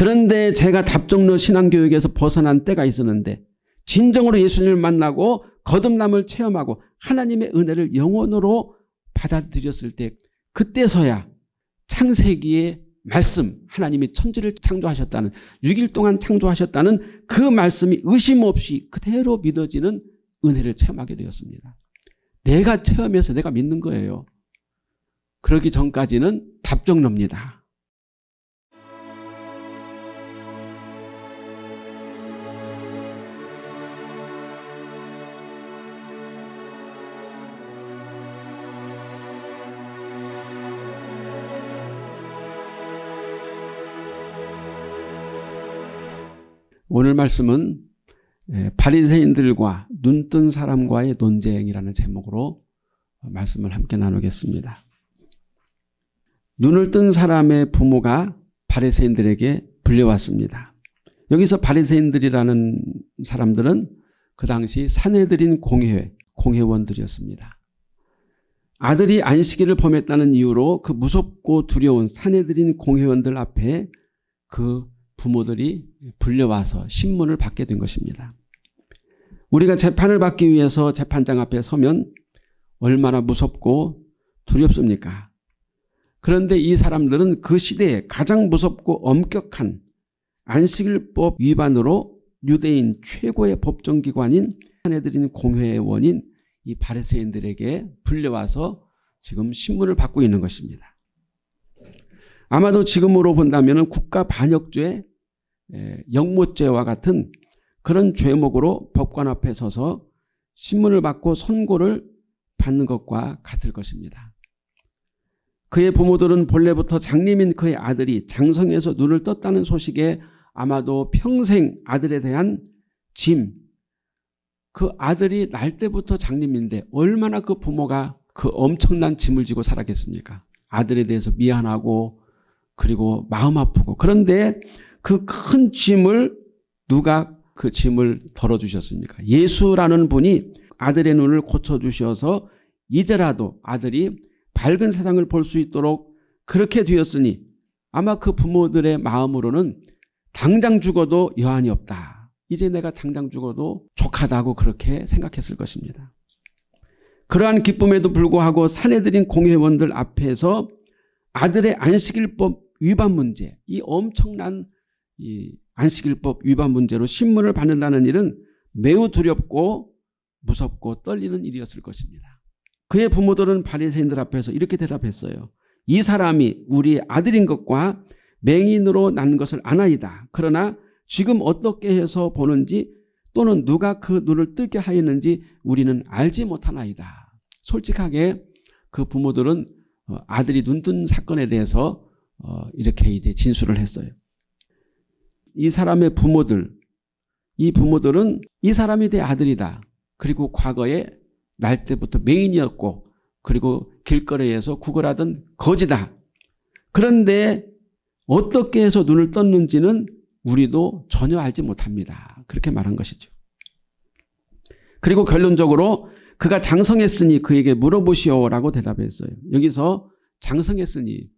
그런데 제가 답정로 신앙교육에서 벗어난 때가 있었는데 진정으로 예수님을 만나고 거듭남을 체험하고 하나님의 은혜를 영원으로 받아들였을 때 그때서야 창세기의 말씀 하나님이 천지를 창조하셨다는 6일 동안 창조하셨다는 그 말씀이 의심 없이 그대로 믿어지는 은혜를 체험하게 되었습니다. 내가 체험해서 내가 믿는 거예요. 그러기 전까지는 답정로입니다. 오늘 말씀은 예, 바리새인들과 눈뜬 사람과의 논쟁이라는 제목으로 말씀을 함께 나누겠습니다. 눈을 뜬 사람의 부모가 바리새인들에게 불려왔습니다. 여기서 바리새인들이라는 사람들은 그 당시 사내들인 공회, 공회원들이었습니다. 아들이 안식일을 범했다는 이유로 그 무섭고 두려운 사내들인 공회원들 앞에 그 부모들이 불려와서 신문을 받게 된 것입니다. 우리가 재판을 받기 위해서 재판장 앞에 서면 얼마나 무섭고 두렵습니까? 그런데 이 사람들은 그 시대에 가장 무섭고 엄격한 안식일법 위반으로 유대인 최고의 법정기관인 사내들인 공회원인 이 바리새인들에게 불려와서 지금 신문을 받고 있는 것입니다. 아마도 지금으로 본다면 국가 반역죄, 영모죄와 같은 그런 죄목으로 법관 앞에 서서 신문을 받고 선고를 받는 것과 같을 것입니다. 그의 부모들은 본래부터 장님인 그의 아들이 장성에서 눈을 떴다는 소식에 아마도 평생 아들에 대한 짐, 그 아들이 날 때부터 장님인데 얼마나 그 부모가 그 엄청난 짐을 지고 살았겠습니까? 아들에 대해서 미안하고 그리고 마음 아프고 그런데 그 큰 짐을 누가 그 짐을 덜어주셨습니까? 예수라는 분이 아들의 눈을 고쳐주셔서 이제라도 아들이 밝은 세상을 볼 수 있도록 그렇게 되었으니 아마 그 부모들의 마음으로는 당장 죽어도 여한이 없다. 이제 내가 당장 죽어도 족하다고 그렇게 생각했을 것입니다. 그러한 기쁨에도 불구하고 사내들인 공회원들 앞에서 아들의 안식일법 위반 문제, 이 엄청난 이 안식일법 위반 문제로 신문을 받는다는 일은 매우 두렵고 무섭고 떨리는 일이었을 것입니다. 그의 부모들은 바리새인들 앞에서 이렇게 대답했어요. 이 사람이 우리 아들인 것과 맹인으로 난 것을 아나이다. 그러나 지금 어떻게 해서 보는지 또는 누가 그 눈을 뜨게 하였는지 우리는 알지 못하나이다. 솔직하게 그 부모들은 어, 아들이 눈뜬 사건에 대해서 어, 이렇게 이제 진술을 했어요. 이 사람의 부모들, 이 부모들은 이 사람이 내 아들이다. 그리고 과거에 날 때부터 맹인이었고 그리고 길거리에서 구걸하던 거지다. 그런데 어떻게 해서 눈을 떴는지는 우리도 전혀 알지 못합니다. 그렇게 말한 것이죠. 그리고 결론적으로 그가 장성했으니 그에게 물어보시오라고 대답했어요. 여기서 장성했으니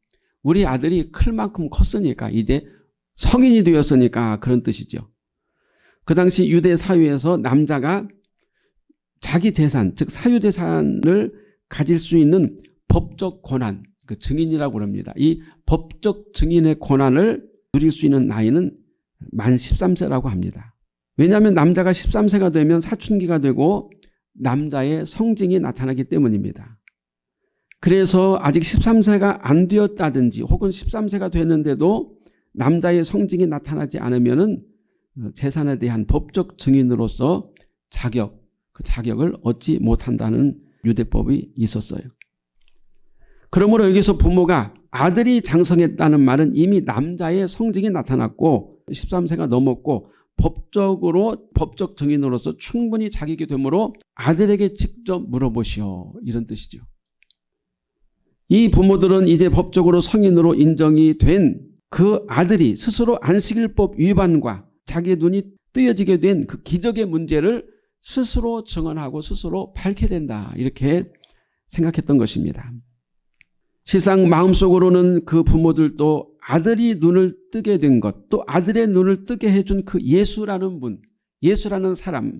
우리 아들이 클 만큼 컸으니까 이제 성인이 되었으니까 그런 뜻이죠. 그 당시 유대 사회에서 남자가 자기 재산 즉 사유 재산을 가질 수 있는 법적 권한 그 증인이라고 합니다. 이 법적 증인의 권한을 누릴 수 있는 나이는 만 13세라고 합니다. 왜냐하면 남자가 13세가 되면 사춘기가 되고 남자의 성징이 나타나기 때문입니다. 그래서 아직 13세가 안 되었다든지 혹은 13세가 됐는데도 남자의 성징이 나타나지 않으면 어, 재산에 대한 법적 증인으로서 자격, 그 자격을 얻지 못한다는 유대법이 있었어요. 그러므로 여기서 부모가 아들이 장성했다는 말은 이미 남자의 성징이 나타났고 13세가 넘었고 법적으로 법적 증인으로서 충분히 자격이 되므로 아들에게 직접 물어보시오 이런 뜻이죠. 이 부모들은 이제 법적으로 성인으로 인정이 된 그 아들이 스스로 안식일법 위반과 자기 눈이 뜨여지게 된 그 기적의 문제를 스스로 증언하고 스스로 밝게 된다 이렇게 생각했던 것입니다. 실상 마음속으로는 그 부모들도 아들이 눈을 뜨게 된 것, 또 아들의 눈을 뜨게 해준 그 예수라는 분, 예수라는 사람,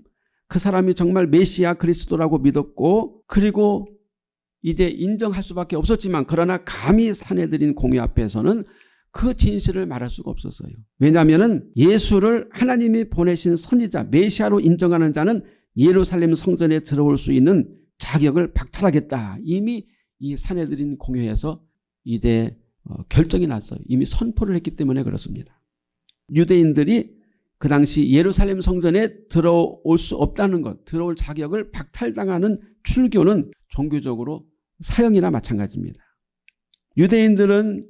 그 사람이 정말 메시아 그리스도라고 믿었고 그리고 이제 인정할 수밖에 없었지만 그러나 감히 사내들인 공의 앞에서는 그 진실을 말할 수가 없었어요. 왜냐하면 예수를 하나님이 보내신 선지자 메시아로 인정하는 자는 예루살렘 성전에 들어올 수 있는 자격을 박탈하겠다. 이미 이 사내들인 공회에서 이제 어, 결정이 났어요. 이미 선포를 했기 때문에 그렇습니다. 유대인들이 그 당시 예루살렘 성전에 들어올 수 없다는 것, 들어올 자격을 박탈당하는 출교는 종교적으로 사형이나 마찬가지입니다. 유대인들은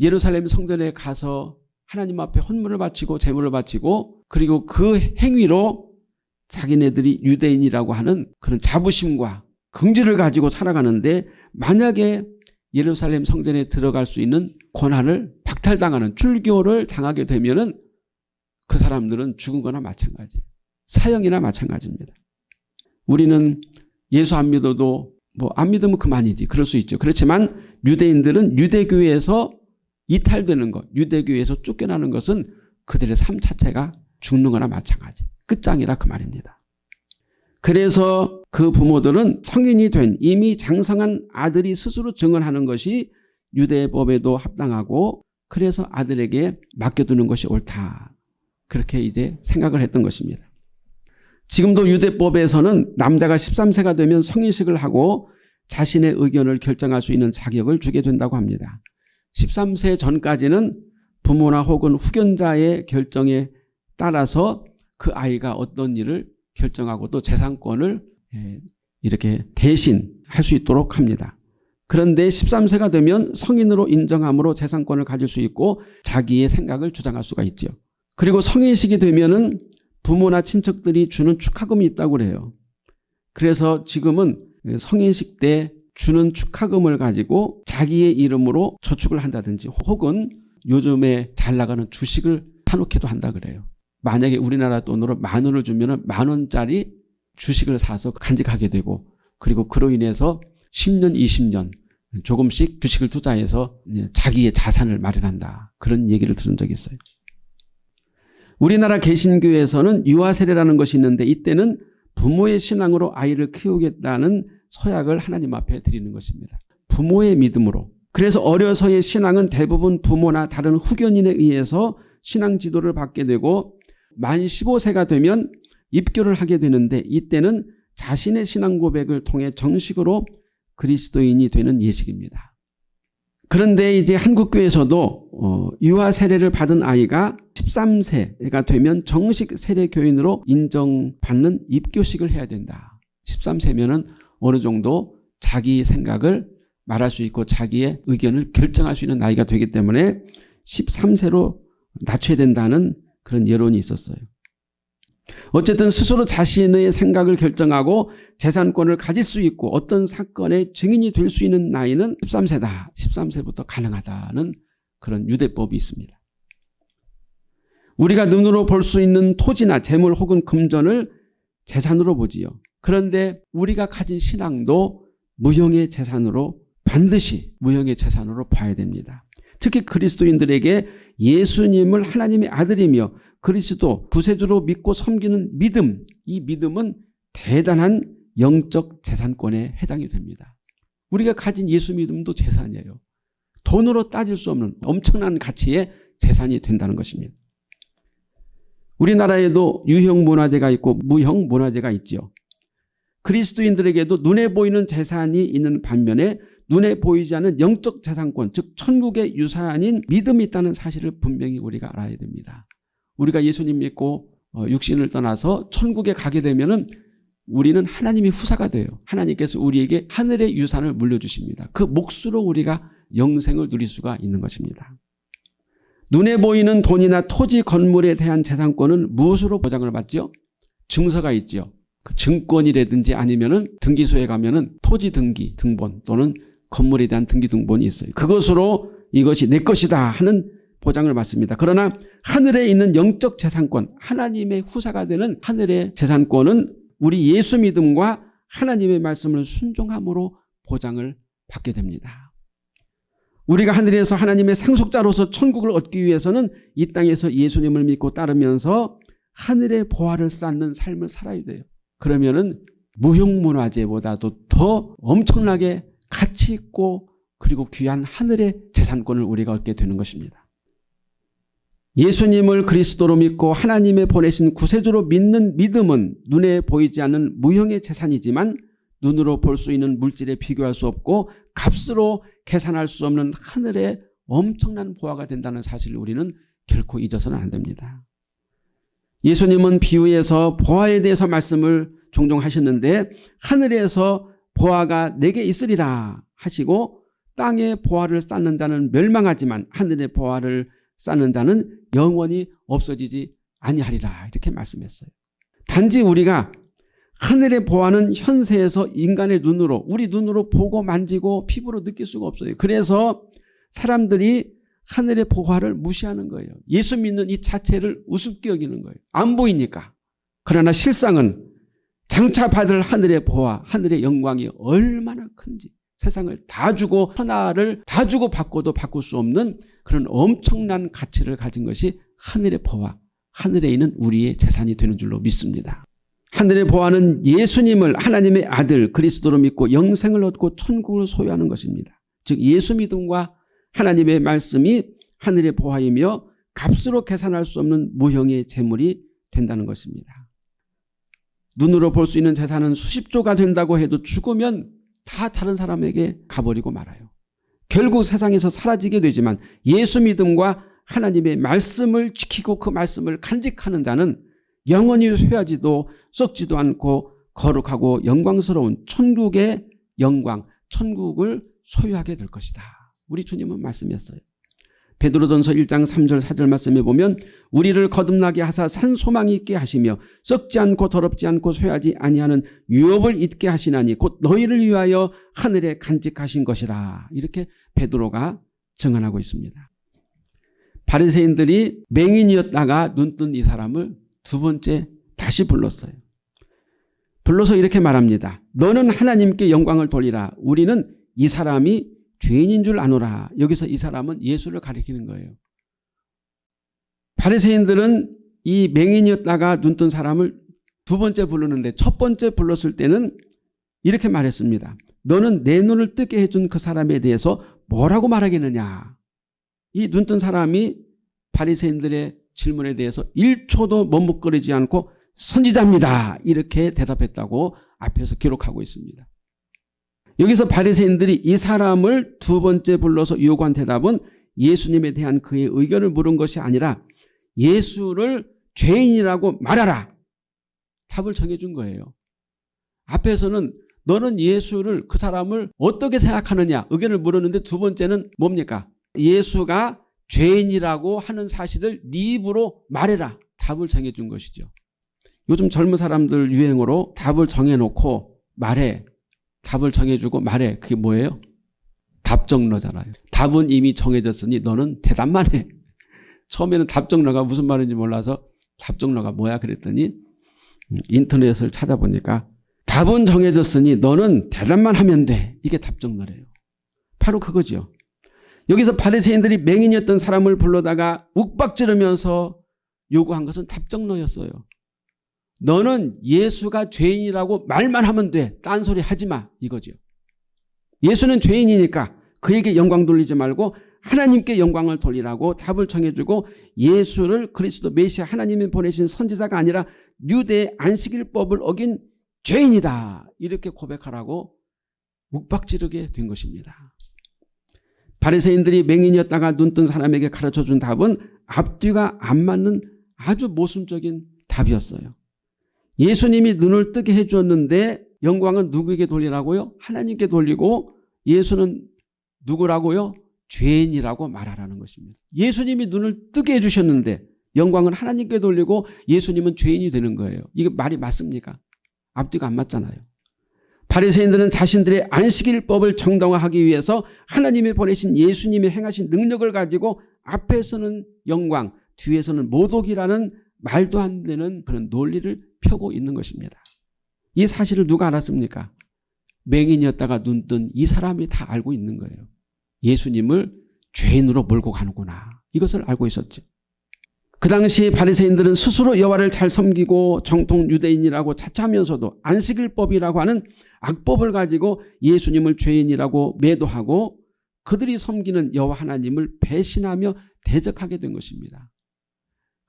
예루살렘 성전에 가서 하나님 앞에 헌물을 바치고 제물을 바치고 그리고 그 행위로 자기네들이 유대인이라고 하는 그런 자부심과 긍지를 가지고 살아가는데 만약에 예루살렘 성전에 들어갈 수 있는 권한을 박탈당하는 출교를 당하게 되면 그 사람들은 죽은 거나 마찬가지 사형이나 마찬가지입니다. 우리는 예수 안 믿어도 뭐 안 믿으면 그만이지 그럴 수 있죠. 그렇지만 유대인들은 유대교에서 이탈되는 것 유대교에서 쫓겨나는 것은 그들의 삶 자체가 죽는 거나 마찬가지 끝장이라 그 말입니다. 그래서 그 부모들은 성인이 된 이미 장성한 아들이 스스로 증언하는 것이 유대법에도 합당하고 그래서 아들에게 맡겨두는 것이 옳다. 그렇게 이제 생각을 했던 것입니다. 지금도 유대법에서는 남자가 13세가 되면 성인식을 하고 자신의 의견을 결정할 수 있는 자격을 주게 된다고 합니다. 13세 전까지는 부모나 혹은 후견자의 결정에 따라서 그 아이가 어떤 일을 결정하고 또 재산권을 예, 이렇게 대신 할 수 있도록 합니다. 그런데 13세가 되면 성인으로 인정함으로 재산권을 가질 수 있고 자기의 생각을 주장할 수가 있죠. 그리고 성인식이 되면은 부모나 친척들이 주는 축하금이 있다고 그래요. 그래서 지금은 성인식 때 주는 축하금을 가지고 자기의 이름으로 저축을 한다든지 혹은 요즘에 잘 나가는 주식을 사놓기도 한다 그래요. 만약에 우리나라 돈으로 만 원을 주면 만 원짜리 주식을 사서 간직하게 되고 그리고 그로 인해서 10년 20년 조금씩 주식을 투자해서 자기의 자산을 마련한다. 그런 얘기를 들은 적이 있어요. 우리나라 개신교에서는 유아세례라는 것이 있는데 이때는 부모의 신앙으로 아이를 키우겠다는 서약을 하나님 앞에 드리는 것입니다. 부모의 믿음으로. 그래서 어려서의 신앙은 대부분 부모나 다른 후견인에 의해서 신앙 지도를 받게 되고 만 15세가 되면 입교를 하게 되는데 이때는 자신의 신앙 고백을 통해 정식으로 그리스도인이 되는 예식입니다. 그런데 이제 한국교회에서도 어, 유아 세례를 받은 아이가 13세가 되면 정식 세례교인으로 인정받는 입교식을 해야 된다. 13세면 어느 정도 자기 생각을 말할 수 있고 자기의 의견을 결정할 수 있는 나이가 되기 때문에 13세로 낮춰야 된다는 그런 여론이 있었어요. 어쨌든 스스로 자신의 생각을 결정하고 재산권을 가질 수 있고 어떤 사건의 증인이 될 수 있는 나이는 13세다. 13세부터 가능하다는 그런 유대법이 있습니다. 우리가 눈으로 볼 수 있는 토지나 재물 혹은 금전을 재산으로 보지요. 그런데 우리가 가진 신앙도 무형의 재산으로 반드시 무형의 재산으로 봐야 됩니다. 특히 그리스도인들에게 예수님을 하나님의 아들이며 그리스도 구세주로 믿고 섬기는 믿음 이 믿음은 대단한 영적 재산권에 해당이 됩니다. 우리가 가진 예수 믿음도 재산이에요. 돈으로 따질 수 없는 엄청난 가치의 재산이 된다는 것입니다. 우리나라에도 유형 문화재가 있고 무형 문화재가 있죠. 그리스도인들에게도 눈에 보이는 재산이 있는 반면에 눈에 보이지 않는 영적 재산권 즉 천국의 유산인 믿음이 있다는 사실을 분명히 우리가 알아야 됩니다. 우리가 예수님 믿고 어, 육신을 떠나서 천국에 가게 되면 은 우리는 하나님의 후사가 돼요. 하나님께서 우리에게 하늘의 유산을 물려주십니다. 그 몫으로 우리가 영생을 누릴 수가 있는 것입니다. 눈에 보이는 돈이나 토지 건물에 대한 재산권은 무엇으로 보장을 받죠? 증서가 있죠. 그 증권이라든지 아니면은 등기소에 가면은 토지 등기 등본 또는 건물에 대한 등기 등본이 있어요. 그것으로 이것이 내 것이다 하는 보장을 받습니다. 그러나 하늘에 있는 영적 재산권 하나님의 후사가 되는 하늘의 재산권은 우리 예수 믿음과 하나님의 말씀을 순종함으로 보장을 받게 됩니다. 우리가 하늘에서 하나님의 상속자로서 천국을 얻기 위해서는 이 땅에서 예수님을 믿고 따르면서 하늘의 보화를 쌓는 삶을 살아야 돼요. 그러면은 무형문화재보다도 더 엄청나게 가치 있고 그리고 귀한 하늘의 재산권을 우리가 얻게 되는 것입니다. 예수님을 그리스도로 믿고 하나님의 보내신 구세주로 믿는 믿음은 눈에 보이지 않는 무형의 재산이지만 눈으로 볼 수 있는 물질에 비교할 수 없고 값으로 계산할 수 없는 하늘의 엄청난 보화가 된다는 사실을 우리는 결코 잊어서는 안 됩니다. 예수님은 비유에서 보화에 대해서 말씀을 종종 하셨는데 하늘에서 보화가 내게 있으리라 하시고 땅에 보화를 쌓는 자는 멸망하지만 하늘의 보화를 쌓는 자는 영원히 없어지지 아니하리라 이렇게 말씀했어요. 단지 우리가 하늘의 보화는 현세에서 인간의 눈으로 우리 눈으로 보고 만지고 피부로 느낄 수가 없어요. 그래서 사람들이 하늘의 보화를 무시하는 거예요. 예수 믿는 이 자체를 우습게 여기는 거예요. 안 보이니까. 그러나 실상은 장차 받을 하늘의 보화, 하늘의 영광이 얼마나 큰지 세상을 다 주고 하나를 다 주고 바꿔도 바꿀 수 없는 그런 엄청난 가치를 가진 것이 하늘의 보화, 하늘에 있는 우리의 재산이 되는 줄로 믿습니다. 하늘의 보화는 예수님을 하나님의 아들 그리스도로 믿고 영생을 얻고 천국을 소유하는 것입니다. 즉 예수 믿음과 하나님의 말씀이 하늘의 보화이며 값으로 계산할 수 없는 무형의 재물이 된다는 것입니다. 눈으로 볼 수 있는 재산은 수십조가 된다고 해도 죽으면 다 다른 사람에게 가버리고 말아요. 결국 세상에서 사라지게 되지만 예수 믿음과 하나님의 말씀을 지키고 그 말씀을 간직하는 자는 영원히 쇠하지도 썩지도 않고 거룩하고 영광스러운 천국의 영광, 천국을 소유하게 될 것이다. 우리 주님은 말씀했어요. 베드로전서 1장 3절 4절 말씀에 보면 우리를 거듭나게 하사 산 소망이 있게 하시며 썩지 않고 더럽지 않고 쇠하지 아니하는 유업을 잊게 하시나니 곧 너희를 위하여 하늘에 간직하신 것이라 이렇게 베드로가 증언하고 있습니다. 바리새인들이 맹인이었다가 눈뜬 이 사람을 두 번째 다시 불렀어요. 불러서 이렇게 말합니다. 너는 하나님께 영광을 돌리라. 우리는 이 사람이 죄인인 줄 아노라. 여기서 이 사람은 예수를 가리키는 거예요. 바리새인들은 이 맹인이었다가 눈 뜬 사람을 두 번째 부르는데 첫 번째 불렀을 때는 이렇게 말했습니다. 너는 내 눈을 뜨게 해준 그 사람에 대해서 뭐라고 말하겠느냐. 이 눈 뜬 사람이 바리새인들의 질문에 대해서 1초도 머뭇거리지 않고 선지자입니다. 이렇게 대답했다고 앞에서 기록하고 있습니다. 여기서 바리새인들이 이 사람을 두 번째 불러서 요구한 대답은 예수님에 대한 그의 의견을 물은 것이 아니라 예수를 죄인이라고 말하라. 답을 정해준 거예요. 앞에서는 너는 예수를 그 사람을 어떻게 생각하느냐 의견을 물었는데 두 번째는 뭡니까? 예수가 죄인이라고 하는 사실을 네 입으로 말해라. 답을 정해준 것이죠. 요즘 젊은 사람들 유행어로 답을 정해놓고 말해. 답을 정해주고 말해. 그게 뭐예요? 답정너잖아요. 답은 이미 정해졌으니 너는 대답만 해. 처음에는 답정너가 무슨 말인지 몰라서 답정너가 뭐야 그랬더니 음, 인터넷을 찾아보니까 답은 정해졌으니 너는 대답만 하면 돼. 이게 답정너래요. 바로 그거죠. 여기서 바리새인들이 맹인이었던 사람을 불러다가 욱박지르면서 요구한 것은 답정너였어요. 너는 예수가 죄인이라고 말만 하면 돼. 딴소리 하지 마. 이거죠. 예수는 죄인이니까 그에게 영광 돌리지 말고 하나님께 영광을 돌리라고 답을 정해주고 예수를 그리스도 메시아 하나님이 보내신 선지자가 아니라 유대 안식일법을 어긴 죄인이다. 이렇게 고백하라고 묵박지르게 된 것입니다. 바리새인들이 맹인이었다가 눈뜬 사람에게 가르쳐준 답은 앞뒤가 안 맞는 아주 모순적인 답이었어요. 예수님이 눈을 뜨게 해주었는데 영광은 누구에게 돌리라고요? 하나님께 돌리고 예수는 누구라고요? 죄인이라고 말하라는 것입니다. 예수님이 눈을 뜨게 해주셨는데 영광은 하나님께 돌리고 예수님은 죄인이 되는 거예요. 이게 말이 맞습니까? 앞뒤가 안 맞잖아요. 바리새인들은 자신들의 안식일법을 정당화하기 위해서 하나님이 보내신 예수님이 행하신 능력을 가지고 앞에서는 영광, 뒤에서는 모독이라는 말도 안 되는 그런 논리를 펴고 있는 것입니다. 이 사실을 누가 알았습니까? 맹인이었다가 눈 뜬 이 사람이 다 알고 있는 거예요. 예수님을 죄인으로 몰고 가는구나. 이것을 알고 있었죠. 그 당시 바리새인들은 스스로 여호와를 잘 섬기고 정통 유대인이라고 자처하면서도 안식일법이라고 하는 악법을 가지고 예수님을 죄인이라고 매도하고 그들이 섬기는 여호와 하나님을 배신하며 대적하게 된 것입니다.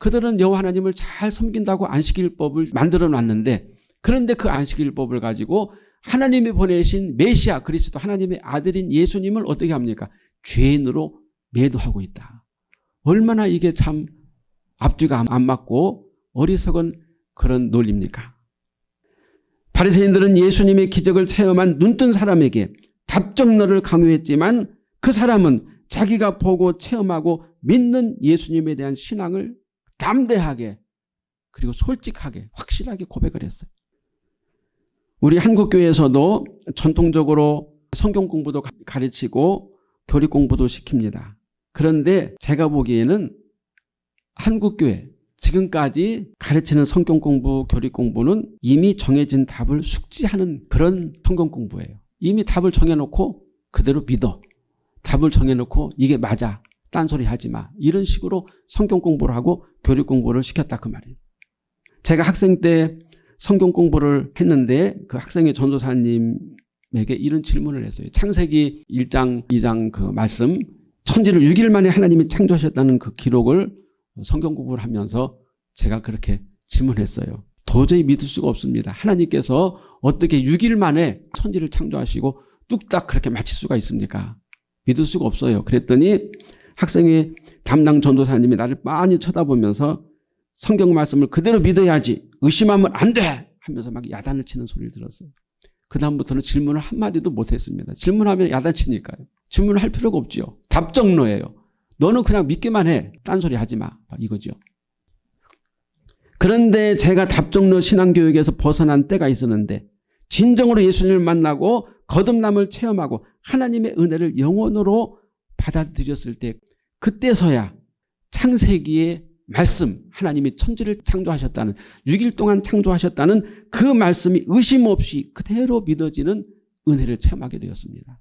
그들은 여호와 하나님을 잘 섬긴다고 안식일법을 만들어 놨는데 그런데 그 안식일법을 가지고 하나님이 보내신 메시아 그리스도 하나님의 아들인 예수님을 어떻게 합니까? 죄인으로 매도하고 있다. 얼마나 이게 참 앞뒤가 안 맞고 어리석은 그런 논리입니까? 바리새인들은 예수님의 기적을 체험한 눈뜬 사람에게 답정너를 강요했지만 그 사람은 자기가 보고 체험하고 믿는 예수님에 대한 신앙을 담대하게 그리고 솔직하게 확실하게 고백을 했어요. 우리 한국교회에서도 전통적으로 성경 공부도 가르치고 교리 공부도 시킵니다. 그런데 제가 보기에는 한국교회 지금까지 가르치는 성경 공부, 교리 공부는 이미 정해진 답을 숙지하는 그런 성경 공부예요. 이미 답을 정해놓고 그대로 믿어. 답을 정해놓고 이게 맞아. 딴소리 하지 마. 이런 식으로 성경 공부를 하고 교육 공부를 시켰다 그 말이에요. 제가 학생 때 성경 공부를 했는데 그 학생의 전도사님에게 이런 질문을 했어요. 창세기 1장 2장 그 말씀 천지를 6일 만에 하나님이 창조하셨다는 그 기록을 성경 공부를 하면서 제가 그렇게 질문했어요. 도저히 믿을 수가 없습니다. 하나님께서 어떻게 6일 만에 천지를 창조하시고 뚝딱 그렇게 마칠 수가 있습니까? 믿을 수가 없어요. 그랬더니 학생의 담당 전도사님이 나를 많이 쳐다보면서 성경 말씀을 그대로 믿어야지 의심하면 안 돼 하면서 막 야단을 치는 소리를 들었어요. 그 다음부터는 질문을 한마디도 못했습니다. 질문하면 야단치니까요. 질문을 할 필요가 없죠. 답정로예요. 너는 그냥 믿기만 해. 딴소리 하지 마. 이거죠. 그런데 제가 답정로 신앙교육에서 벗어난 때가 있었는데 진정으로 예수님을 만나고 거듭남을 체험하고 하나님의 은혜를 영원으로 받아들였을 때 그때서야 창세기의 말씀 하나님이 천지를 창조하셨다는 6일 동안 창조하셨다는 그 말씀이 의심 없이 그대로 믿어지는 은혜를 체험하게 되었습니다.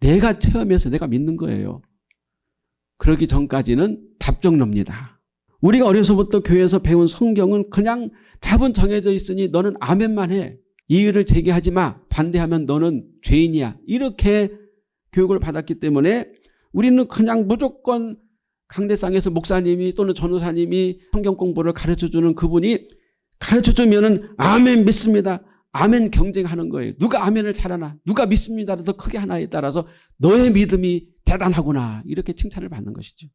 내가 체험해서 내가 믿는 거예요. 그러기 전까지는 답정너입니다. 우리가 어려서부터 교회에서 배운 성경은 그냥 답은 정해져 있으니 너는 아멘만 해. 이의를 제기하지 마. 반대하면 너는 죄인이야. 이렇게 교육을 받았기 때문에 우리는 그냥 무조건 강대상에서 목사님이 또는 전도사님이 성경 공부를 가르쳐주는 그분이 가르쳐주면 아멘 믿습니다. 아멘 경쟁하는 거예요. 누가 아멘을 잘하나 누가 믿습니다를 더 크게 하나에 따라서 너의 믿음이 대단하구나 이렇게 칭찬을 받는 것이죠.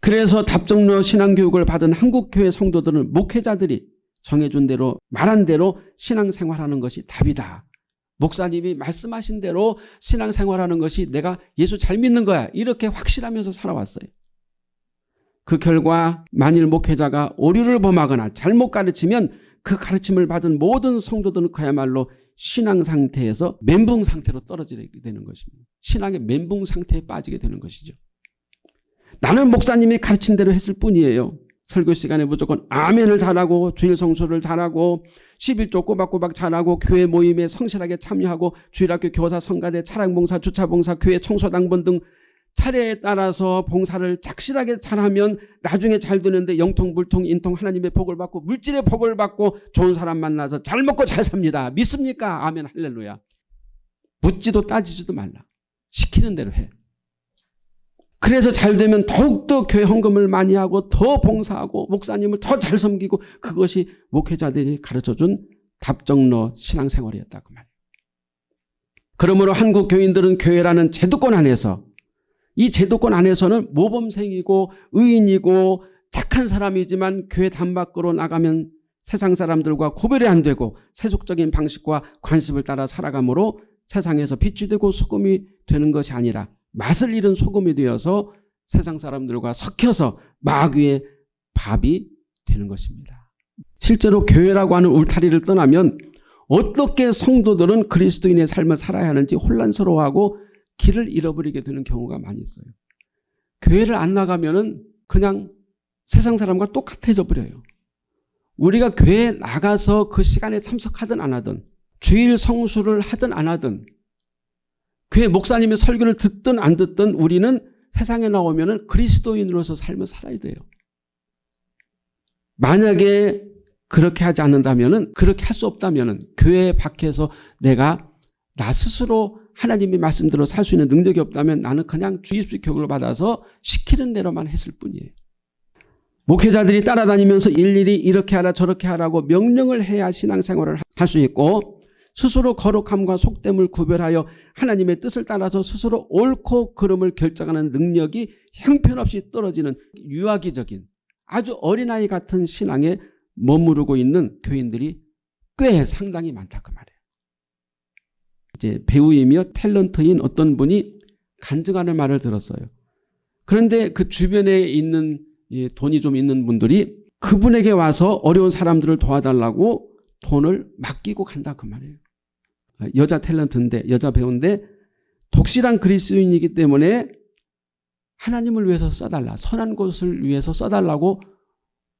그래서 답정로 신앙교육을 받은 한국교회 성도들은 목회자들이 정해준 대로 말한 대로 신앙생활하는 것이 답이다. 목사님이 말씀하신 대로 신앙생활하는 것이 내가 예수 잘 믿는 거야. 이렇게 확실하면서 살아왔어요. 그 결과 만일 목회자가 오류를 범하거나 잘못 가르치면 그 가르침을 받은 모든 성도들은 그야말로 신앙 상태에서 멘붕 상태로 떨어지게 되는 것입니다. 신앙의 멘붕 상태에 빠지게 되는 것이죠. 나는 목사님이 가르친 대로 했을 뿐이에요. 설교 시간에 무조건 아멘을 잘하고 주일 성수를 잘하고 11조 꼬박꼬박 잘하고 교회 모임에 성실하게 참여하고 주일학교 교사 성가대 차량봉사 주차봉사 교회 청소당번 등 차례에 따라서 봉사를 착실하게 잘하면 나중에 잘 되는데 영통 불통 인통 하나님의 복을 받고 물질의 복을 받고 좋은 사람 만나서 잘 먹고 잘 삽니다. 믿습니까? 아멘 할렐루야. 묻지도 따지지도 말라. 시키는 대로 해. 그래서 잘 되면 더욱더 교회 헌금을 많이 하고 더 봉사하고 목사님을 더 잘 섬기고 그것이 목회자들이 가르쳐준 답정너 신앙생활이었다 그 말이에요. 그러므로 한국 교인들은 교회라는 제도권 안에서 이 제도권 안에서는 모범생이고 의인이고 착한 사람이지만 교회 담 밖으로 나가면 세상 사람들과 구별이 안 되고 세속적인 방식과 관습을 따라 살아가므로 세상에서 빛이 되고 소금이 되는 것이 아니라 맛을 잃은 소금이 되어서 세상 사람들과 섞여서 마귀의 밥이 되는 것입니다. 실제로 교회라고 하는 울타리를 떠나면 어떻게 성도들은 그리스도인의 삶을 살아야 하는지 혼란스러워하고 길을 잃어버리게 되는 경우가 많이 있어요. 교회를 안 나가면 그냥 세상 사람과 똑같아져 버려요. 우리가 교회에 나가서 그 시간에 참석하든 안 하든 주일 성수를 하든 안 하든 교회 목사님의 설교를 듣든 안 듣든 우리는 세상에 나오면 그리스도인으로서 삶을 살아야 돼요. 만약에 그렇게 하지 않는다면 그렇게 할 수 없다면 교회 밖에서 내가 나 스스로 하나님의 말씀대로 살 수 있는 능력이 없다면 나는 그냥 주입식 교육을 받아서 시키는 대로만 했을 뿐이에요. 목회자들이 따라다니면서 일일이 이렇게 하라 저렇게 하라고 명령을 해야 신앙생활을 할 수 있고 스스로 거룩함과 속됨을 구별하여 하나님의 뜻을 따라서 스스로 옳고 그름을 결정하는 능력이 형편없이 떨어지는 유아기적인 아주 어린아이 같은 신앙에 머무르고 있는 교인들이 꽤 상당히 많다 그 말이에요. 이제 배우이며 탤런트인 어떤 분이 간증하는 말을 들었어요. 그런데 그 주변에 있는 돈이 좀 있는 분들이 그분에게 와서 어려운 사람들을 도와달라고 돈을 맡기고 간다 그 말이에요. 여자 탤런트인데 여자 배우인데 독실한 그리스도인이기 때문에 하나님을 위해서 써달라 선한 것을 위해서 써달라고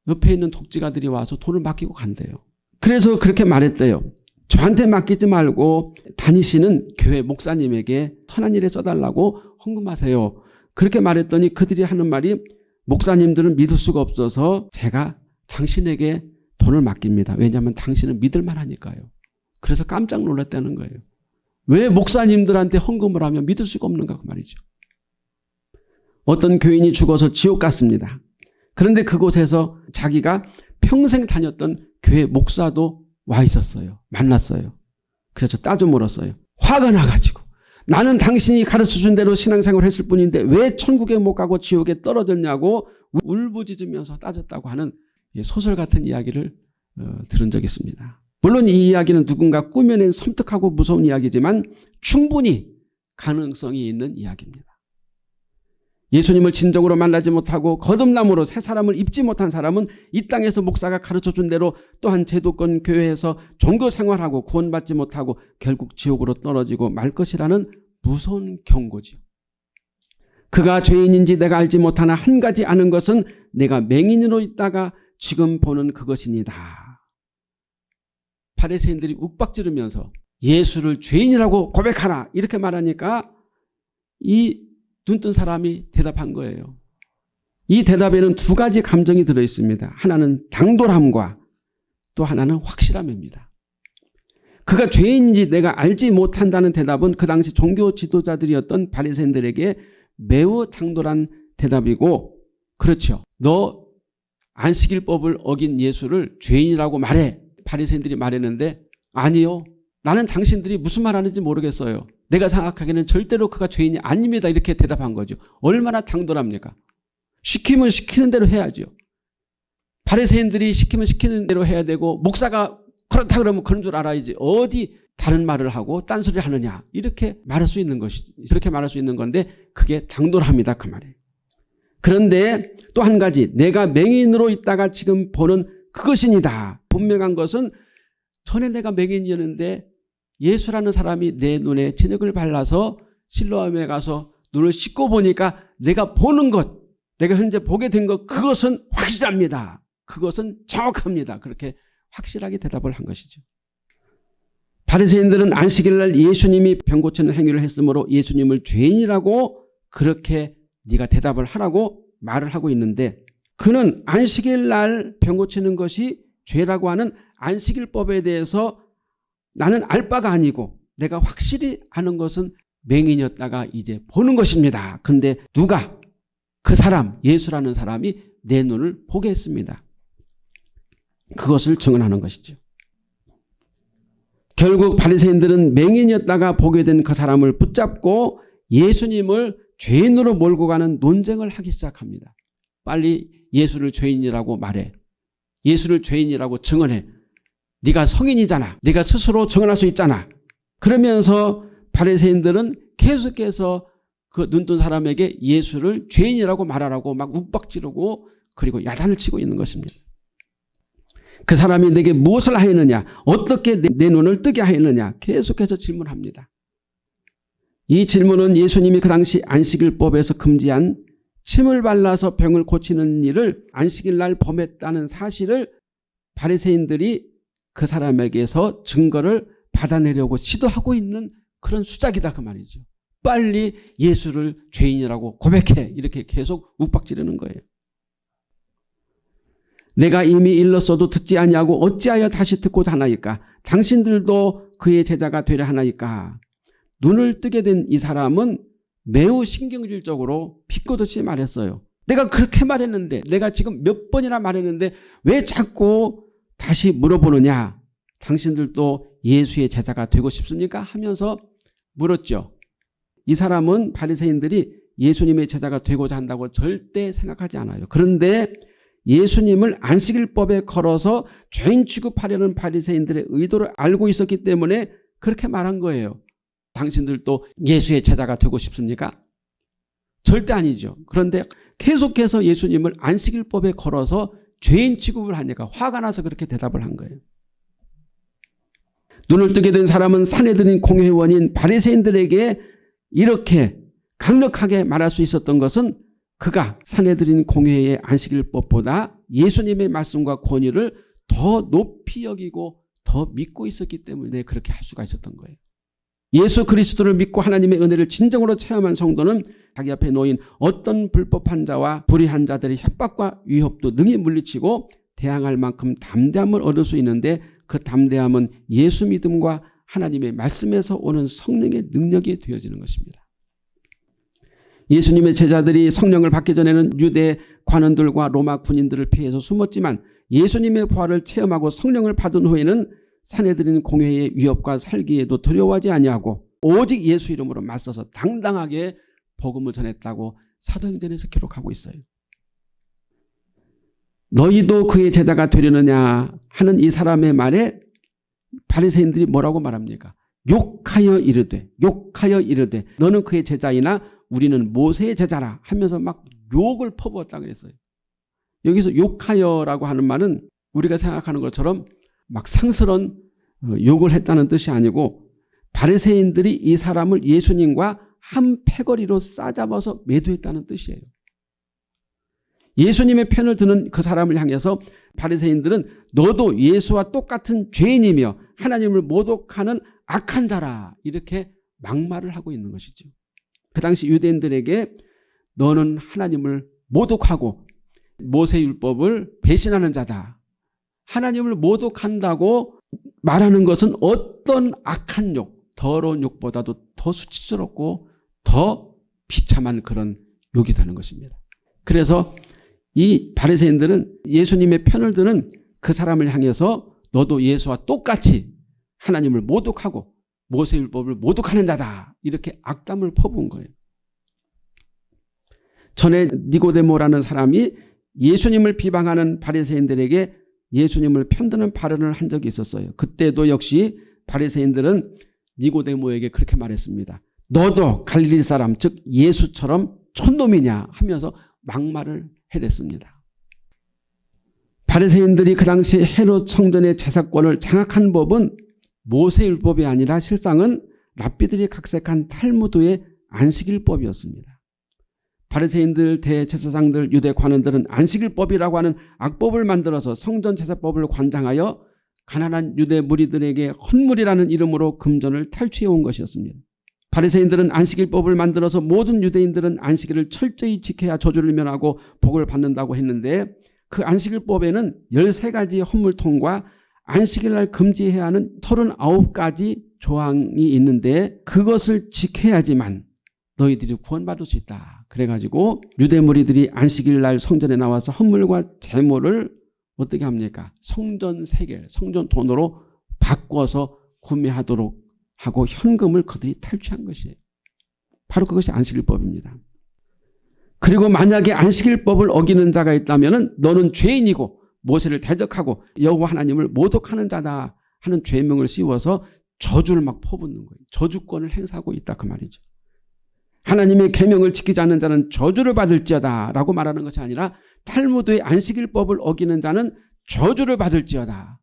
옆에 있는 독지가들이 와서 돈을 맡기고 간대요. 그래서 그렇게 말했대요. 저한테 맡기지 말고 다니시는 교회 목사님에게 선한 일에 써달라고 헌금하세요. 그렇게 말했더니 그들이 하는 말이 목사님들은 믿을 수가 없어서 제가 당신에게 돈을 맡깁니다. 왜냐하면 당신은 믿을 만하니까요. 그래서 깜짝 놀랐다는 거예요. 왜 목사님들한테 헌금을 하면 믿을 수가 없는가 그 말이죠. 어떤 교인이 죽어서 지옥 갔습니다. 그런데 그곳에서 자기가 평생 다녔던 교회 목사도 와 있었어요. 만났어요. 그래서 따져 물었어요. 화가 나가지고 나는 당신이 가르쳐준 대로 신앙생활을 했을 뿐인데 왜 천국에 못 가고 지옥에 떨어졌냐고 울부짖으면서 따졌다고 하는 소설 같은 이야기를 어, 들은 적이 있습니다. 물론 이 이야기는 누군가 꾸며낸 섬뜩하고 무서운 이야기지만 충분히 가능성이 있는 이야기입니다. 예수님을 진정으로 만나지 못하고 거듭남으로 새 사람을 입지 못한 사람은 이 땅에서 목사가 가르쳐준 대로 또한 제도권 교회에서 종교 생활하고 구원받지 못하고 결국 지옥으로 떨어지고 말 것이라는 무서운 경고지요. 그가 죄인인지 내가 알지 못하나 한 가지 아는 것은 내가 맹인으로 있다가 지금 보는 그것입니다. 바리새인들이 욱박지르면서 예수를 죄인이라고 고백하라 이렇게 말하니까 이 눈뜬 사람이 대답한 거예요. 이 대답에는 두 가지 감정이 들어있습니다. 하나는 당돌함과 또 하나는 확실함입니다. 그가 죄인인지 내가 알지 못한다는 대답은 그 당시 종교 지도자들이었던 바리새인들에게 매우 당돌한 대답이고 그렇죠. 너 안식일법을 어긴 예수를 죄인이라고 말해. 바리새인들이 말했는데 아니요. 나는 당신들이 무슨 말하는지 모르겠어요. 내가 생각하기에는 절대로 그가 죄인이 아닙니다. 이렇게 대답한 거죠. 얼마나 당돌합니까? 시키면 시키는 대로 해야죠. 바리새인들이 시키면 시키는 대로 해야 되고 목사가 그렇다 그러면 그런 줄 알아야지. 어디 다른 말을 하고 딴소리를 하느냐. 이렇게 말할 수 있는 것이 이렇게 말할 수 있는 건데 그게 당돌합니다. 그 말이에요. 그런데 또 한 가지 내가 맹인으로 있다가 지금 보는 그것이니다. 분명한 것은 전에 내가 맹인이었는데 예수라는 사람이 내 눈에 진흙을 발라서 실로암에 가서 눈을 씻고 보니까 내가 보는 것, 내가 현재 보게 된 것 그것은 확실합니다. 그것은 정확합니다. 그렇게 확실하게 대답을 한 것이죠. 바리새인들은 안식일 날 예수님이 병 고치는 행위를 했으므로 예수님을 죄인이라고 그렇게 네가 대답을 하라고 말을 하고 있는데 그는 안식일 날 병 고치는 것이 죄라고 하는 안식일법에 대해서 나는 알 바가 아니고 내가 확실히 아는 것은 맹인이었다가 이제 보는 것입니다. 그런데 누가 그 사람 예수라는 사람이 내 눈을 보게 했습니다. 그것을 증언하는 것이죠. 결국 바리새인들은 맹인이었다가 보게 된 그 사람을 붙잡고 예수님을 죄인으로 몰고 가는 논쟁을 하기 시작합니다. 빨리 예수를 죄인이라고 말해. 예수를 죄인이라고 증언해. 네가 성인이잖아. 네가 스스로 증언할 수 있잖아. 그러면서 바리새인들은 계속해서 그 눈뜬 사람에게 예수를 죄인이라고 말하라고 막 욱박지르고 그리고 야단을 치고 있는 것입니다. 그 사람이 내게 무엇을 하였느냐 어떻게 내 눈을 뜨게 하였느냐 계속해서 질문합니다. 이 질문은 예수님이 그 당시 안식일법에서 금지한 침을 발라서 병을 고치는 일을 안식일 날 범했다는 사실을 바리새인들이 그 사람에게서 증거를 받아내려고 시도하고 있는 그런 수작이다 그 말이죠. 빨리 예수를 죄인이라고 고백해 이렇게 계속 욱박지르는 거예요. 내가 이미 일렀어도 듣지 아니하고 어찌하여 다시 듣고자 하나이까 당신들도 그의 제자가 되려 하나이까 눈을 뜨게 된 이 사람은 매우 신경질적으로 비꼬듯이 말했어요. 내가 그렇게 말했는데 내가 지금 몇 번이나 말했는데 왜 자꾸 다시 물어보느냐 당신들도 예수의 제자가 되고 싶습니까? 하면서 물었죠. 이 사람은 바리새인들이 예수님의 제자가 되고자 한다고 절대 생각하지 않아요. 그런데 예수님을 안식일법에 걸어서 죄인 취급하려는 바리새인들의 의도를 알고 있었기 때문에 그렇게 말한 거예요. 당신들도 예수의 제자가 되고 싶습니까? 절대 아니죠. 그런데 계속해서 예수님을 안식일법에 걸어서 죄인 취급을 하니까 화가 나서 그렇게 대답을 한 거예요. 눈을 뜨게 된 사람은 사내들인 공회원인 바리새인들에게 이렇게 강력하게 말할 수 있었던 것은 그가 사내들인 공회의 안식일법보다 예수님의 말씀과 권위를 더 높이 여기고 더 믿고 있었기 때문에 그렇게 할 수가 있었던 거예요. 예수 그리스도를 믿고 하나님의 은혜를 진정으로 체험한 성도는 자기 앞에 놓인 어떤 불법한 자와 불의한 자들의 협박과 위협도 능히 물리치고 대항할 만큼 담대함을 얻을 수 있는데 그 담대함은 예수 믿음과 하나님의 말씀에서 오는 성령의 능력이 되어지는 것입니다. 예수님의 제자들이 성령을 받기 전에는 유대 관원들과 로마 군인들을 피해서 숨었지만 예수님의 부활을 체험하고 성령을 받은 후에는 사내들인 공회의 위협과 살기에도 두려워하지 아니하고 오직 예수 이름으로 맞서서 당당하게 복음을 전했다고 사도행전에서 기록하고 있어요. 너희도 그의 제자가 되려느냐 하는 이 사람의 말에 바리새인들이 뭐라고 말합니까? 욕하여 이르되 욕하여 이르되 너는 그의 제자이나 우리는 모세의 제자라 하면서 막 욕을 퍼부었다 그랬어요. 여기서 욕하여라고 하는 말은 우리가 생각하는 것처럼 막 상스러운 어, 욕을 했다는 뜻이 아니고 바리새인들이 이 사람을 예수님과 한 패거리로 싸잡아서 매도했다는 뜻이에요. 예수님의 편을 드는 그 사람을 향해서 바리새인들은 너도 예수와 똑같은 죄인이며 하나님을 모독하는 악한 자라 이렇게 막말을 하고 있는 것이죠. 그 당시 유대인들에게 너는 하나님을 모독하고 모세율법을 배신하는 자다. 하나님을 모독한다고 말하는 것은 어떤 악한 욕, 더러운 욕보다도 더 수치스럽고 더 비참한 그런 욕이 되는 것입니다. 그래서 이 바리새인들은 예수님의 편을 드는 그 사람을 향해서 너도 예수와 똑같이 하나님을 모독하고 모세율법을 모독하는 자다. 이렇게 악담을 퍼부은 거예요. 전에 니고데모라는 사람이 예수님을 비방하는 바리새인들에게 예수님을 편드는 발언을 한 적이 있었어요. 그때도 역시 바리새인들은 니고데모에게 그렇게 말했습니다. 너도 갈릴리 사람 즉 예수처럼 촌놈이냐 하면서 막말을 해댔습니다. 바리새인들이 그 당시 헤롯 성전의 제사권을 장악한 법은 모세율법이 아니라 실상은 랍비들이 각색한 탈무드의 안식일법이었습니다. 바리새인들 대제사장들 유대 관원들은 안식일법이라고 하는 악법을 만들어서 성전 제사법을 관장하여 가난한 유대 무리들에게 헌물이라는 이름으로 금전을 탈취해 온 것이었습니다. 바리새인들은 안식일법을 만들어서 모든 유대인들은 안식일을 철저히 지켜야 저주를 면하고 복을 받는다고 했는데 그 안식일법에는 13가지 헌물통과 안식일날 금지해야 하는 39가지 조항이 있는데 그것을 지켜야지만 너희들이 구원받을 수 있다. 그래가지고 유대 무리들이 안식일 날 성전에 나와서 헌물과 재물을 어떻게 합니까? 성전 세계, 성전 돈으로 바꿔서 구매하도록 하고 현금을 그들이 탈취한 것이에요. 바로 그것이 안식일법입니다. 그리고 만약에 안식일법을 어기는 자가 있다면 너는 죄인이고 모세를 대적하고 여호와 하나님을 모독하는 자다 하는 죄명을 씌워서 저주를 막 퍼붓는 거예요. 저주권을 행사하고 있다 그 말이죠. 하나님의 계명을 지키지 않는 자는 저주를 받을지어다 라고 말하는 것이 아니라 탈무드의 안식일법을 어기는 자는 저주를 받을지어다.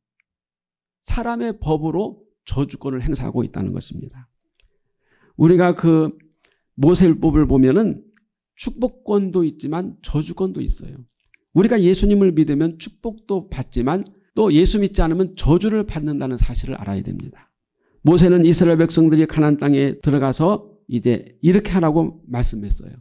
사람의 법으로 저주권을 행사하고 있다는 것입니다. 우리가 그 모세율법을 보면은 축복권도 있지만 저주권도 있어요. 우리가 예수님을 믿으면 축복도 받지만 또 예수 믿지 않으면 저주를 받는다는 사실을 알아야 됩니다. 모세는 이스라엘 백성들이 가나안 땅에 들어가서 이제 이렇게 하라고 말씀했어요.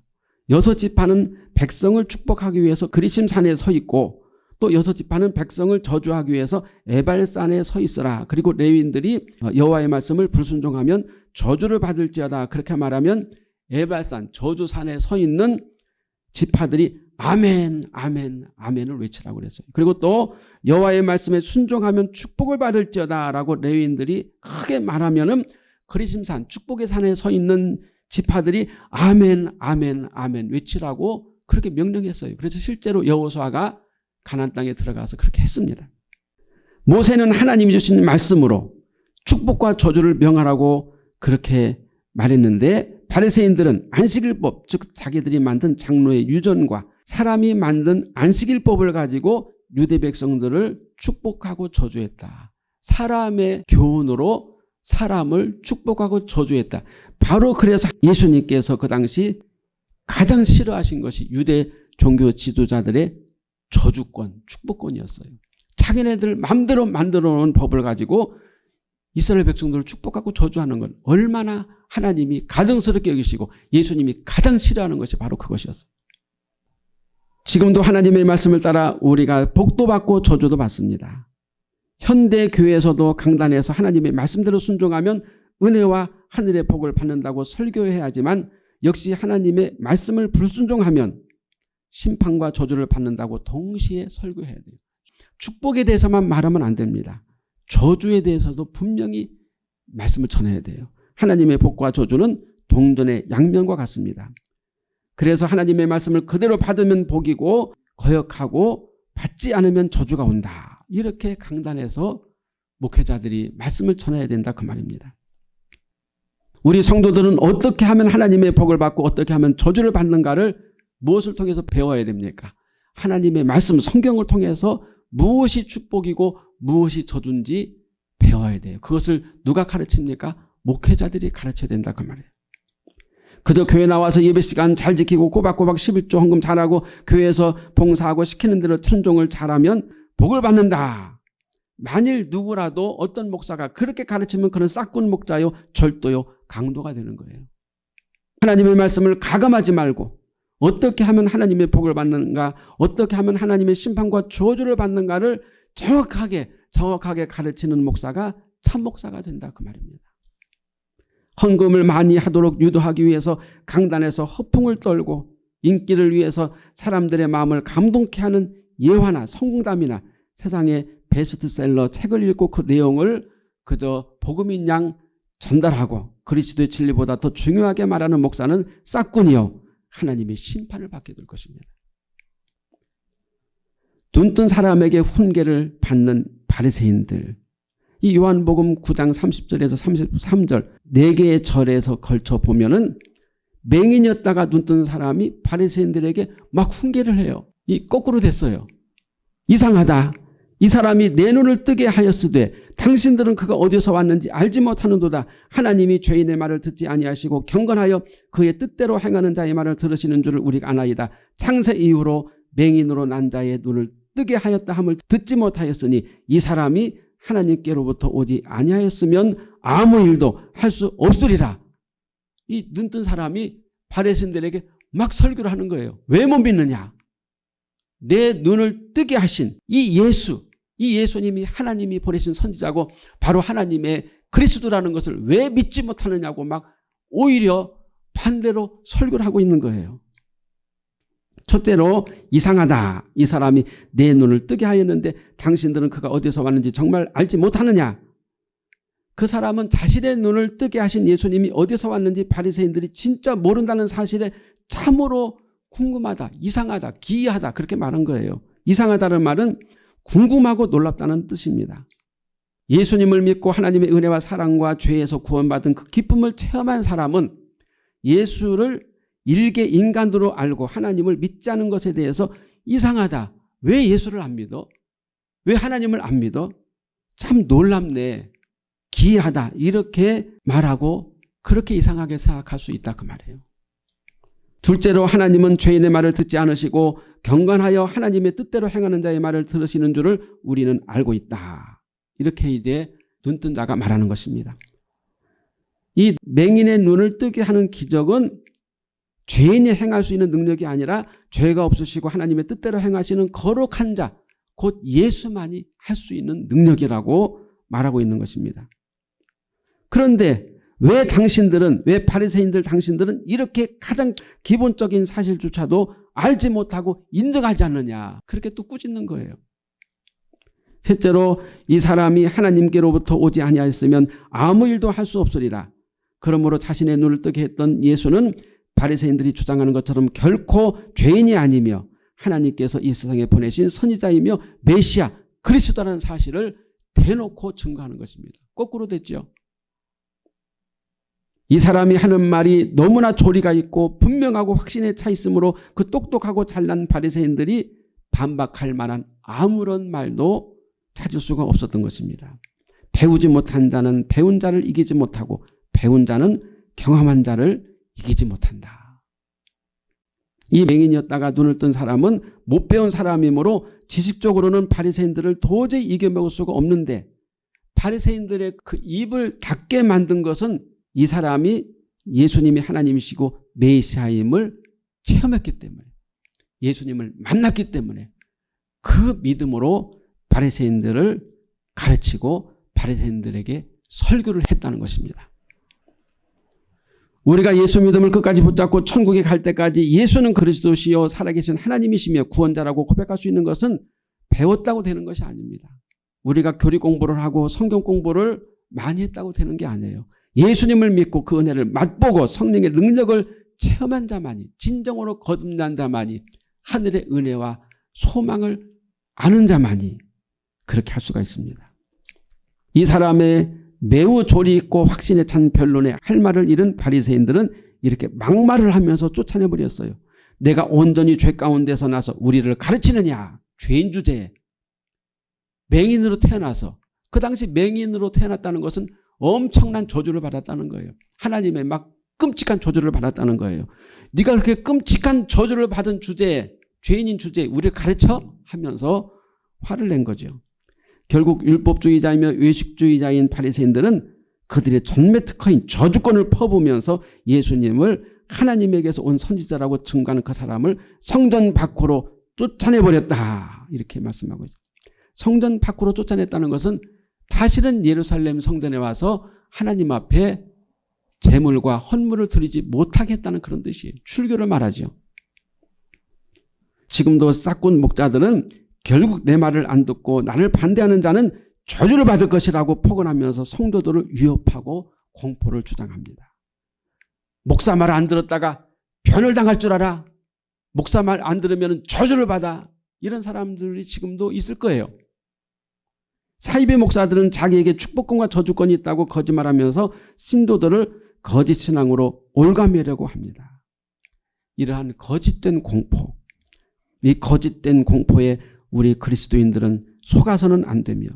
여섯 지파는 백성을 축복하기 위해서 그리심 산에 서 있고 또 여섯 지파는 백성을 저주하기 위해서 에발산에 서 있어라. 그리고 레위인들이 여호와의 말씀을 불순종하면 저주를 받을지어다. 그렇게 말하면 에발산 저주산에 서 있는 지파들이 아멘 아멘 아멘을 외치라고 그랬어요. 그리고 또 여호와의 말씀에 순종하면 축복을 받을지어다 라고 레위인들이 크게 말하면 은 그리심산 축복의 산에 서 있는 지파들이 아멘 아멘 아멘 외치라고 그렇게 명령했어요. 그래서 실제로 여호수아가 가난 땅에 들어가서 그렇게 했습니다. 모세는 하나님이 주신 말씀으로 축복과 저주를 명하라고 그렇게 말했는데 바리새인들은 안식일법 즉 자기들이 만든 장로의 유전과 사람이 만든 안식일법을 가지고 유대 백성들을 축복하고 저주했다. 사람의 교훈으로 사람을 축복하고 저주했다. 바로 그래서 예수님께서 그 당시 가장 싫어하신 것이 유대 종교 지도자들의 저주권, 축복권이었어요. 자기네들 마음대로 만들어 놓은 법을 가지고 이스라엘 백성들을 축복하고 저주하는 건 얼마나 하나님이 가정스럽게 여기시고 예수님이 가장 싫어하는 것이 바로 그것이었어요. 지금도 하나님의 말씀을 따라 우리가 복도 받고 저주도 받습니다. 현대 교회에서도 강단에서 하나님의 말씀대로 순종하면 은혜와 하늘의 복을 받는다고 설교해야 하지만 역시 하나님의 말씀을 불순종하면 심판과 저주를 받는다고 동시에 설교해야 돼요. 축복에 대해서만 말하면 안 됩니다. 저주에 대해서도 분명히 말씀을 전해야 돼요. 하나님의 복과 저주는 동전의 양면과 같습니다. 그래서 하나님의 말씀을 그대로 받으면 복이고 거역하고 받지 않으면 저주가 온다. 이렇게 강단에서 목회자들이 말씀을 전해야 된다 그 말입니다. 우리 성도들은 어떻게 하면 하나님의 복을 받고 어떻게 하면 저주를 받는가를 무엇을 통해서 배워야 됩니까? 하나님의 말씀 성경을 통해서 무엇이 축복이고 무엇이 저주인지 배워야 돼요. 그것을 누가 가르칩니까? 목회자들이 가르쳐야 된다 그 말이에요. 그저 교회 나와서 예배 시간 잘 지키고 꼬박꼬박 11조 헌금 잘하고 교회에서 봉사하고 시키는 대로 순종을 잘하면 복을 받는다. 만일 누구라도 어떤 목사가 그렇게 가르치면 그는 싹군 목자요 절도요 강도가 되는 거예요. 하나님의 말씀을 가감하지 말고 어떻게 하면 하나님의 복을 받는가 어떻게 하면 하나님의 심판과 저주를 받는가를 정확하게 정확하게 가르치는 목사가 참 목사가 된다 그 말입니다. 헌금을 많이 하도록 유도하기 위해서 강단에서 허풍을 떨고 인기를 위해서 사람들의 마음을 감동케 하는 예화나 성공담이나 세상의 베스트셀러 책을 읽고 그 내용을 그저 복음인 양 전달하고 그리스도의 진리보다 더 중요하게 말하는 목사는 싹군이요 하나님의 심판을 받게 될 것입니다. 눈뜬 사람에게 훈계를 받는 바리새인들 이 요한복음 9장 30절에서 33절 4개의 절에서 걸쳐 보면은 맹인이었다가 눈뜬 사람이 바리새인들에게 막 훈계를 해요. 이 거꾸로 됐어요. 이상하다. 이 사람이 내 눈을 뜨게 하였으되 당신들은 그가 어디서 왔는지 알지 못하는도다. 하나님이 죄인의 말을 듣지 아니하시고 경건하여 그의 뜻대로 행하는 자의 말을 들으시는 줄을 우리가 아나이다. 창세 이후로 맹인으로 난 자의 눈을 뜨게 하였다 함을 듣지 못하였으니 이 사람이 하나님께로부터 오지 아니하였으면 아무 일도 할 수 없으리라. 이 눈 뜬 사람이 바레신들에게 막 설교를 하는 거예요. 왜 못 믿느냐? 내 눈을 뜨게 하신 이 예수, 이 예수님이 하나님이 보내신 선지자고 바로 하나님의 그리스도라는 것을 왜 믿지 못하느냐고 막 오히려 반대로 설교를 하고 있는 거예요. 첫째로 이상하다. 이 사람이 내 눈을 뜨게 하였는데 당신들은 그가 어디서 왔는지 정말 알지 못하느냐. 그 사람은 자신의 눈을 뜨게 하신 예수님이 어디서 왔는지 바리새인들이 진짜 모른다는 사실에 참으로 궁금하다, 이상하다, 기이하다 그렇게 말한 거예요. 이상하다는 말은 궁금하고 놀랍다는 뜻입니다. 예수님을 믿고 하나님의 은혜와 사랑과 죄에서 구원받은 그 기쁨을 체험한 사람은 예수를 일개 인간으로 알고 하나님을 믿지 않은 것에 대해서 이상하다. 왜 예수를 안 믿어? 왜 하나님을 안 믿어? 참 놀랍네. 기이하다. 이렇게 말하고 그렇게 이상하게 생각할 수 있다 그 말이에요. 둘째로 하나님은 죄인의 말을 듣지 않으시고 경건하여 하나님의 뜻대로 행하는 자의 말을 들으시는 줄을 우리는 알고 있다. 이렇게 이제 눈뜬 자가 말하는 것입니다. 이 맹인의 눈을 뜨게 하는 기적은 죄인이 행할 수 있는 능력이 아니라 죄가 없으시고 하나님의 뜻대로 행하시는 거룩한 자, 곧 예수만이 할 수 있는 능력이라고 말하고 있는 것입니다. 그런데 왜 당신들은 왜 바리새인들 당신들은 이렇게 가장 기본적인 사실조차도 알지 못하고 인정하지 않느냐 그렇게 또 꾸짖는 거예요. 셋째로 이 사람이 하나님께로부터 오지 아니하였으면 아무 일도 할 수 없으리라. 그러므로 자신의 눈을 뜨게 했던 예수는 바리새인들이 주장하는 것처럼 결코 죄인이 아니며 하나님께서 이 세상에 보내신 선지자이며 메시아 그리스도라는 사실을 대놓고 증거하는 것입니다. 거꾸로 됐죠. 이 사람이 하는 말이 너무나 조리가 있고 분명하고 확신에 차 있으므로 그 똑똑하고 잘난 바리새인들이 반박할 만한 아무런 말도 찾을 수가 없었던 것입니다. 배우지 못한 자는 배운 자를 이기지 못하고 배운 자는 경험한 자를 이기지 못한다. 이 맹인이었다가 눈을 뜬 사람은 못 배운 사람이므로 지식적으로는 바리새인들을 도저히 이겨먹을 수가 없는데 바리새인들의 그 입을 닫게 만든 것은 이 사람이 예수님이 하나님이시고 메시아임을 체험했기 때문에 예수님을 만났기 때문에 그 믿음으로 바리새인들을 가르치고 바리새인들에게 설교를 했다는 것입니다. 우리가 예수 믿음을 끝까지 붙잡고 천국에 갈 때까지 예수는 그리스도시요 살아계신 하나님이시며 구원자라고 고백할 수 있는 것은 배웠다고 되는 것이 아닙니다. 우리가 교리 공부를 하고 성경 공부를 많이 했다고 되는 게 아니에요. 예수님을 믿고 그 은혜를 맛보고 성령의 능력을 체험한 자만이 진정으로 거듭난 자만이 하늘의 은혜와 소망을 아는 자만이 그렇게 할 수가 있습니다. 이 사람의 매우 조리 있고 확신에 찬 변론에 할 말을 잃은 바리새인들은 이렇게 막말을 하면서 쫓아내버렸어요. 내가 온전히 죄 가운데서 나서 우리를 가르치느냐 죄인 주제에 맹인으로 태어나서 그 당시 맹인으로 태어났다는 것은 엄청난 저주를 받았다는 거예요. 하나님의 막 끔찍한 저주를 받았다는 거예요. 네가 그렇게 끔찍한 저주를 받은 주제에 죄인인 주제에 우리를 가르쳐 하면서 화를 낸 거죠. 결국 율법주의자이며 외식주의자인 바리새인들은 그들의 전매 특허인 저주권을 퍼부면서 예수님을 하나님에게서 온 선지자라고 증거하는 그 사람을 성전 밖으로 쫓아내버렸다. 이렇게 말씀하고 있습니다. 성전 밖으로 쫓아냈다는 것은 다시는 예루살렘 성전에 와서 하나님 앞에 재물과 헌물을 드리지 못하겠다는 그런 뜻이에요. 출교를 말하죠. 지금도 싹군 목자들은 결국 내 말을 안 듣고 나를 반대하는 자는 저주를 받을 것이라고 폭언하면서 성도들을 위협하고 공포를 주장합니다. 목사 말 안 들었다가 변을 당할 줄 알아. 목사 말 안 들으면 저주를 받아. 이런 사람들이 지금도 있을 거예요. 사입의 목사들은 자기에게 축복권과 저주권이 있다고 거짓말하면서 신도들을 거짓 신앙으로 올가매려고 합니다. 이러한 거짓된 공포, 이 거짓된 공포에 우리 그리스도인들은 속아서는 안 되며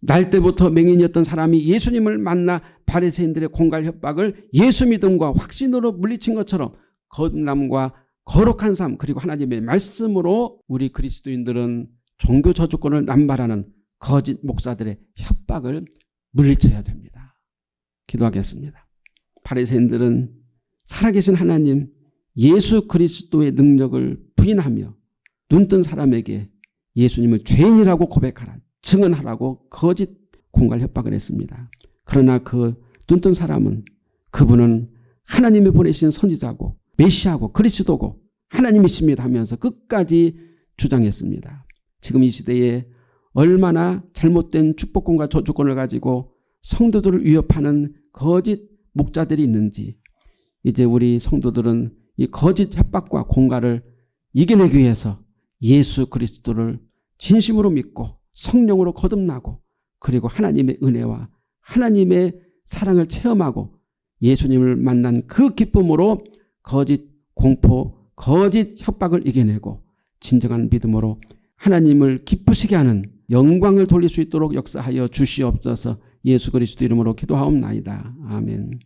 날 때부터 맹인이었던 사람이 예수님을 만나 바리새인들의 공갈 협박을 예수 믿음과 확신으로 물리친 것처럼 거듭남과 거룩한 삶 그리고 하나님의 말씀으로 우리 그리스도인들은 종교 저주권을 남발하는 거짓 목사들의 협박을 물리쳐야 됩니다. 기도하겠습니다. 바리새인들은 살아계신 하나님 예수 그리스도의 능력을 부인하며 눈뜬 사람에게 예수님을 죄인이라고 고백하라 증언하라고 거짓 공갈 협박을 했습니다. 그러나 그 눈뜬 사람은 그분은 하나님이 보내신 선지자고 메시아고 그리스도고 하나님이십니다 하면서 끝까지 주장했습니다. 지금 이 시대에 얼마나 잘못된 축복권과 저주권을 가지고 성도들을 위협하는 거짓 목자들이 있는지 이제 우리 성도들은 이 거짓 협박과 공갈을 이겨내기 위해서 예수 그리스도를 진심으로 믿고 성령으로 거듭나고 그리고 하나님의 은혜와 하나님의 사랑을 체험하고 예수님을 만난 그 기쁨으로 거짓 공포, 거짓 협박을 이겨내고 진정한 믿음으로 하나님을 기쁘시게 하는 영광을 돌릴 수 있도록 역사하여 주시옵소서 예수 그리스도 이름으로 기도하옵나이다. 아멘.